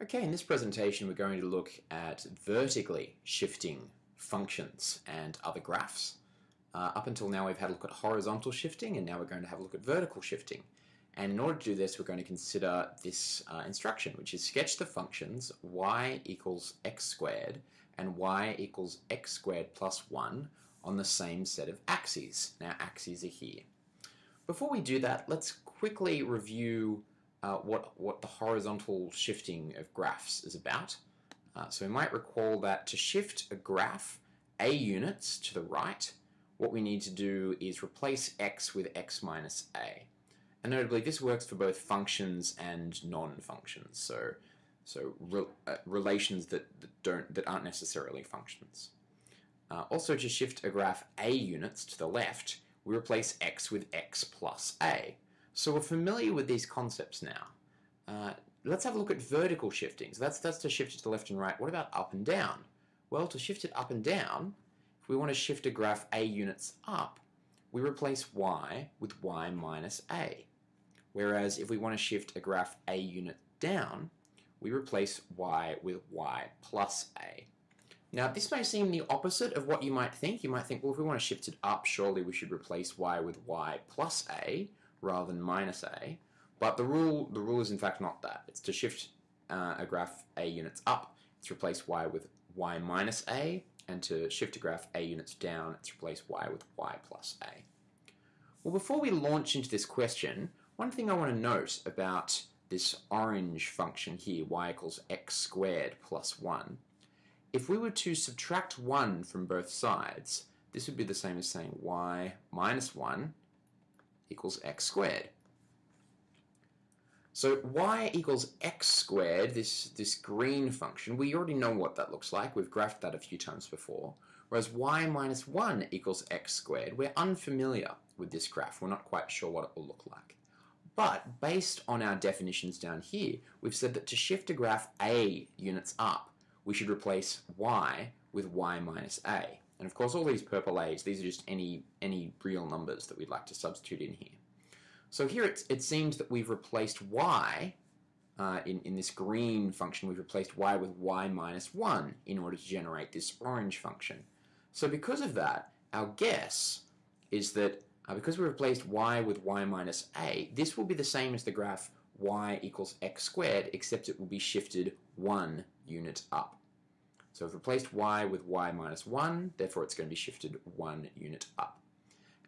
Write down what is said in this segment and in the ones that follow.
Okay, in this presentation we're going to look at vertically shifting functions and other graphs. Uh, up until now we've had a look at horizontal shifting and now we're going to have a look at vertical shifting. And in order to do this we're going to consider this uh, instruction which is sketch the functions y equals x squared and y equals x squared plus 1 on the same set of axes. Now axes are here. Before we do that let's quickly review uh, what, what the horizontal shifting of graphs is about. Uh, so we might recall that to shift a graph a units to the right, what we need to do is replace x with x minus a. And notably, this works for both functions and non-functions, so so re uh, relations that, that don't that aren't necessarily functions. Uh, also, to shift a graph a units to the left, we replace x with x plus a. So we're familiar with these concepts now. Uh, let's have a look at vertical shifting. So that's, that's to shift it to left and right. What about up and down? Well, to shift it up and down, if we want to shift a graph a units up, we replace y with y minus a. Whereas if we want to shift a graph a unit down, we replace y with y plus a. Now this may seem the opposite of what you might think. You might think, well if we want to shift it up, surely we should replace y with y plus a rather than minus a. But the rule, the rule is in fact not that. It's to shift uh, a graph a units up, it's replace y with y minus a, and to shift a graph a units down, it's replace y with y plus a. Well, before we launch into this question, one thing I want to note about this orange function here, y equals x squared plus 1, if we were to subtract 1 from both sides, this would be the same as saying y minus 1 equals x squared. So y equals x squared, this, this green function, we already know what that looks like. We've graphed that a few times before. Whereas y minus 1 equals x squared, we're unfamiliar with this graph. We're not quite sure what it will look like. But based on our definitions down here, we've said that to shift a graph a units up, we should replace y with y minus a. And of course all these purple a's, these are just any, any real numbers that we'd like to substitute in here. So here it seems that we've replaced y, uh, in, in this green function, we've replaced y with y minus 1 in order to generate this orange function. So because of that, our guess is that uh, because we replaced y with y minus a, this will be the same as the graph y equals x squared, except it will be shifted one unit up. So I've replaced y with y minus 1, therefore it's going to be shifted one unit up.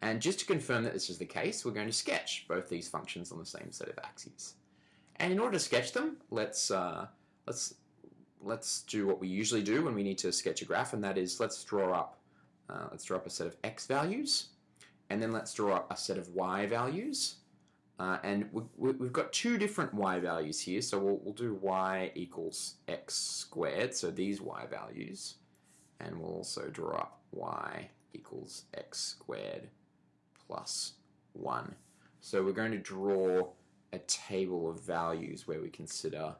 And just to confirm that this is the case, we're going to sketch both these functions on the same set of axes. And in order to sketch them, let's, uh, let's, let's do what we usually do when we need to sketch a graph, and that is let's draw up, uh, let's draw up a set of x values, and then let's draw up a set of y values, uh, and we, have got two different y values here, so we'll, we'll, do y equals x squared, so these y values, and we'll also draw up y equals x squared plus 1. So we're going to draw a table of values where we consider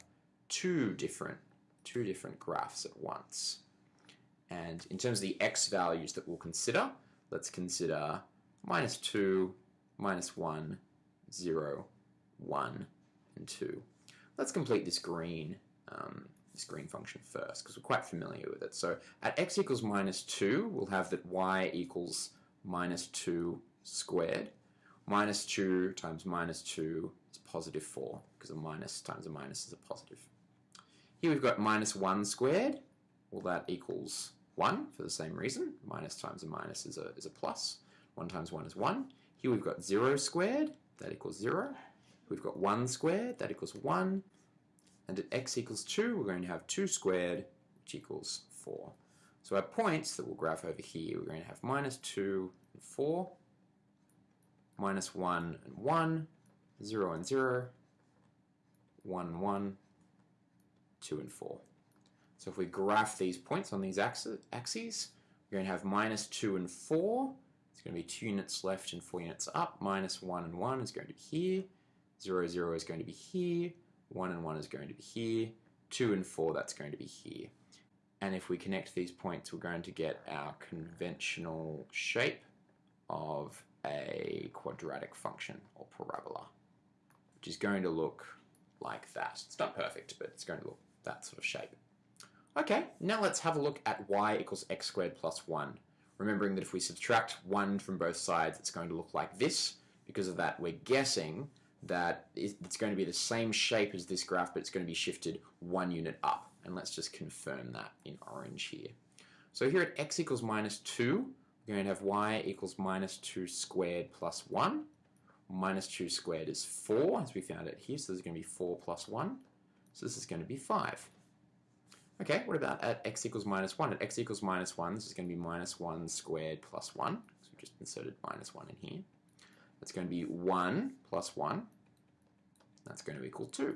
two different, two different graphs at once. And in terms of the x values that we'll consider, let's consider minus 2, minus 1, 0, 1, and 2. Let's complete this green, um, this green function first, because we're quite familiar with it. So at x equals minus 2, we'll have that y equals minus 2 squared. Minus 2 times minus 2 is positive 4, because a minus times a minus is a positive. Here we've got minus 1 squared. Well, that equals 1 for the same reason. Minus times a minus is a, is a plus. 1 times 1 is 1. Here we've got 0 squared that equals 0. We've got 1 squared, that equals 1. And at x equals 2, we're going to have 2 squared, which equals 4. So our points that we'll graph over here, we're going to have minus 2 and 4, minus 1 and 1, 0 and 0, 1 and 1, 2 and 4. So if we graph these points on these axes, we're going to have minus 2 and 4, it's going to be 2 units left and 4 units up. Minus 1 and 1 is going to be here. 0, 0 is going to be here. 1 and 1 is going to be here. 2 and 4, that's going to be here. And if we connect these points, we're going to get our conventional shape of a quadratic function or parabola, which is going to look like that. It's not perfect, but it's going to look that sort of shape. Okay, now let's have a look at y equals x squared plus 1. Remembering that if we subtract 1 from both sides, it's going to look like this. Because of that, we're guessing that it's going to be the same shape as this graph, but it's going to be shifted one unit up. And let's just confirm that in orange here. So here at x equals minus 2, we're going to have y equals minus 2 squared plus 1. Minus 2 squared is 4, as we found it here, so this is going to be 4 plus 1. So this is going to be 5. Okay, what about at x equals minus 1? At x equals minus 1, this is going to be minus 1 squared plus 1. So we just inserted minus 1 in here. That's going to be 1 plus 1. That's going to equal 2.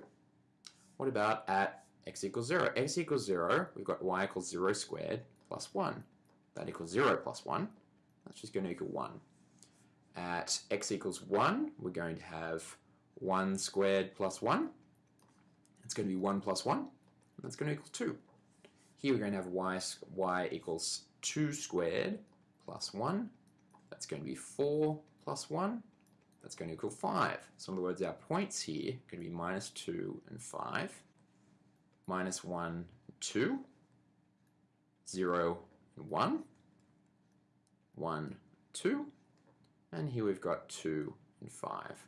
What about at x equals 0? x equals 0, we've got y equals 0 squared plus 1. That equals 0 plus 1. That's just going to equal 1. At x equals 1, we're going to have 1 squared plus 1. It's going to be 1 plus 1. That's going to equal 2. Here we're going to have y, y equals 2 squared plus 1. That's going to be 4 plus 1. That's going to equal 5. So in other words, our points here are going to be minus 2 and 5. Minus 1 2. 0 and 1. 1, 2. And here we've got 2 and 5.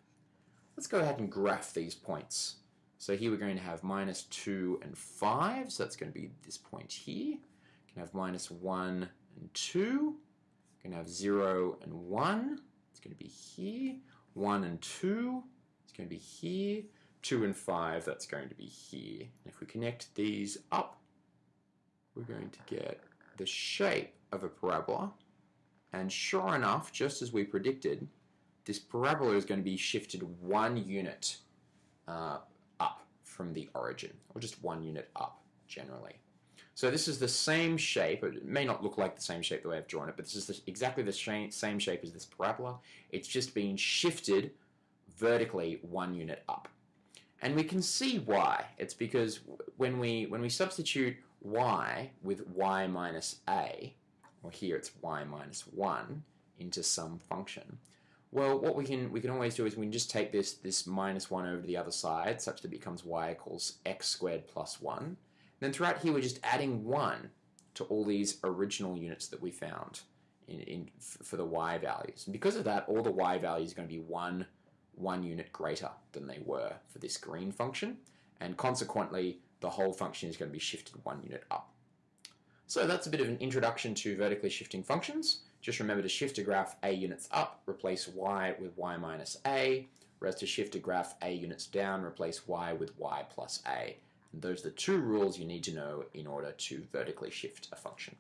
Let's go ahead and graph these points. So here we're going to have minus 2 and 5, so that's going to be this point here. We can have minus 1 and 2. We're going to have 0 and 1. It's going to be here. 1 and 2. It's going to be here. 2 and 5, that's going to be here. And if we connect these up, we're going to get the shape of a parabola. And sure enough, just as we predicted, this parabola is going to be shifted one unit uh, from the origin, or just one unit up generally. So this is the same shape. It may not look like the same shape the way I've drawn it, but this is the, exactly the same shape as this parabola. It's just being shifted vertically one unit up. And we can see why. It's because when we when we substitute y with y minus a, or here it's y minus 1, into some function, well, what we can we can always do is we can just take this this minus 1 over to the other side, such that it becomes y equals x squared plus 1. Then throughout here, we're just adding 1 to all these original units that we found in, in for the y values. And because of that, all the y values are going to be 1, 1 unit greater than they were for this green function. And consequently, the whole function is going to be shifted 1 unit up. So that's a bit of an introduction to vertically shifting functions. Just remember to shift a graph a units up, replace y with y minus a, whereas to shift a graph a units down, replace y with y plus a. And those are the two rules you need to know in order to vertically shift a function.